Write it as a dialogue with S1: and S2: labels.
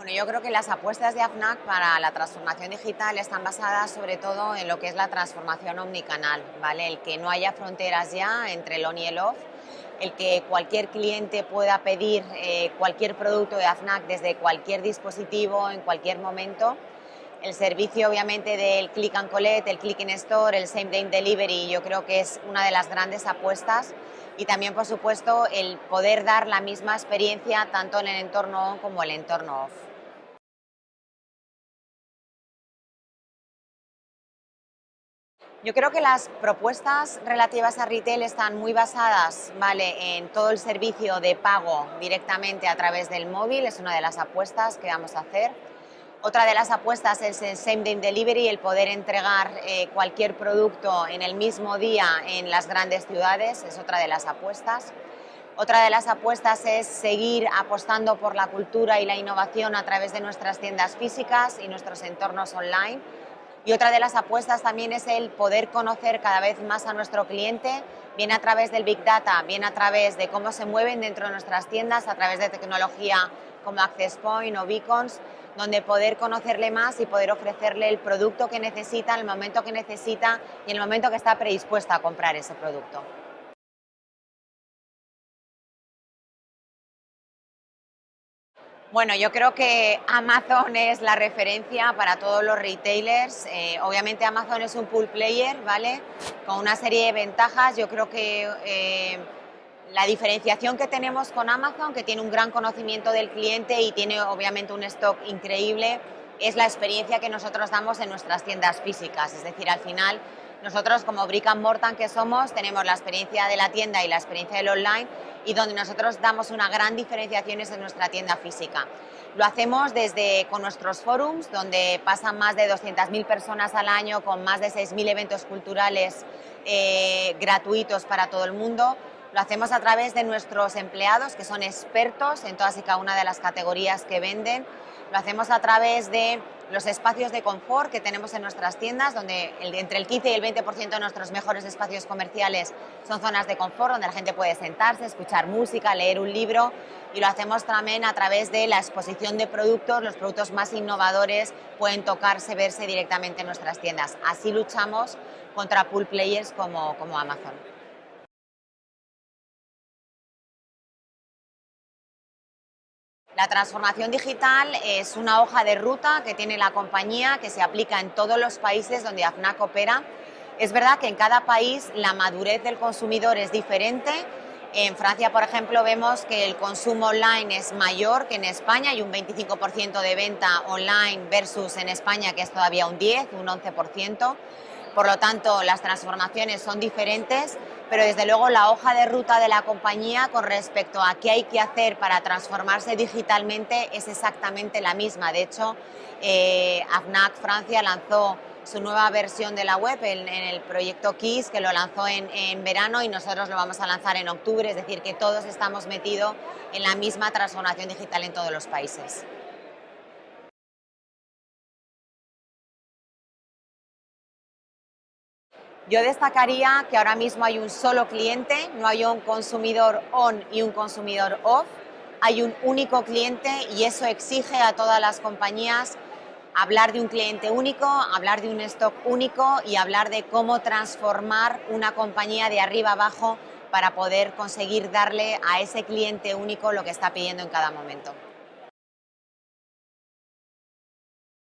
S1: Bueno, yo creo que las apuestas de AFNAC para la transformación digital están basadas sobre todo en lo que es la transformación omnicanal, ¿vale? El que no haya fronteras ya entre el on y el off, el que cualquier cliente pueda pedir eh, cualquier producto de AFNAC desde cualquier dispositivo, en cualquier momento. El servicio obviamente del click and collect, el click in store, el same day delivery, yo creo que es una de las grandes apuestas y también por supuesto el poder dar la misma experiencia tanto en el entorno on como en el entorno off. Yo creo que las propuestas relativas a retail están muy basadas ¿vale? en todo el servicio de pago directamente a través del móvil, es una de las apuestas que vamos a hacer. Otra de las apuestas es el same day delivery, el poder entregar eh, cualquier producto en el mismo día en las grandes ciudades, es otra de las apuestas. Otra de las apuestas es seguir apostando por la cultura y la innovación a través de nuestras tiendas físicas y nuestros entornos online y otra de las apuestas también es el poder conocer cada vez más a nuestro cliente, bien a través del Big Data, bien a través de cómo se mueven dentro de nuestras tiendas, a través de tecnología como Access Point o Beacons, donde poder conocerle más y poder ofrecerle el producto que necesita, el momento que necesita y el momento que está predispuesta a comprar ese producto. Bueno, yo creo que Amazon es la referencia para todos los retailers. Eh, obviamente Amazon es un pool player, ¿vale? Con una serie de ventajas. Yo creo que eh, la diferenciación que tenemos con Amazon, que tiene un gran conocimiento del cliente y tiene obviamente un stock increíble, es la experiencia que nosotros damos en nuestras tiendas físicas. Es decir, al final nosotros como Brick and Morton que somos tenemos la experiencia de la tienda y la experiencia del online y donde nosotros damos una gran diferenciación es en nuestra tienda física. Lo hacemos desde con nuestros forums, donde pasan más de 200.000 personas al año con más de 6.000 eventos culturales eh, gratuitos para todo el mundo. Lo hacemos a través de nuestros empleados, que son expertos en todas y cada una de las categorías que venden. Lo hacemos a través de los espacios de confort que tenemos en nuestras tiendas, donde entre el 15 y el 20% de nuestros mejores espacios comerciales son zonas de confort, donde la gente puede sentarse, escuchar música, leer un libro y lo hacemos también a través de la exposición de productos, los productos más innovadores pueden tocarse, verse directamente en nuestras tiendas. Así luchamos contra pool players como, Amazon. La transformación digital es una hoja de ruta que tiene la compañía, que se aplica en todos los países donde AFNAC opera. Es verdad que en cada país la madurez del consumidor es diferente. En Francia, por ejemplo, vemos que el consumo online es mayor que en España, hay un 25% de venta online versus en España que es todavía un 10, un 11%. Por lo tanto, las transformaciones son diferentes, pero desde luego la hoja de ruta de la compañía con respecto a qué hay que hacer para transformarse digitalmente es exactamente la misma. De hecho, eh, AFNAC Francia lanzó su nueva versión de la web en, el proyecto KISS, que lo lanzó en, en, verano y nosotros lo vamos a lanzar en octubre, es decir, que todos estamos metidos en la misma transformación digital en todos los países. Yo destacaría que ahora mismo hay un solo cliente, no hay un consumidor on y un consumidor off, hay un único cliente y eso exige a todas las compañías hablar de un cliente único, hablar de un stock único y hablar de cómo transformar una compañía de arriba abajo para poder conseguir darle a ese cliente único lo que está pidiendo en cada momento.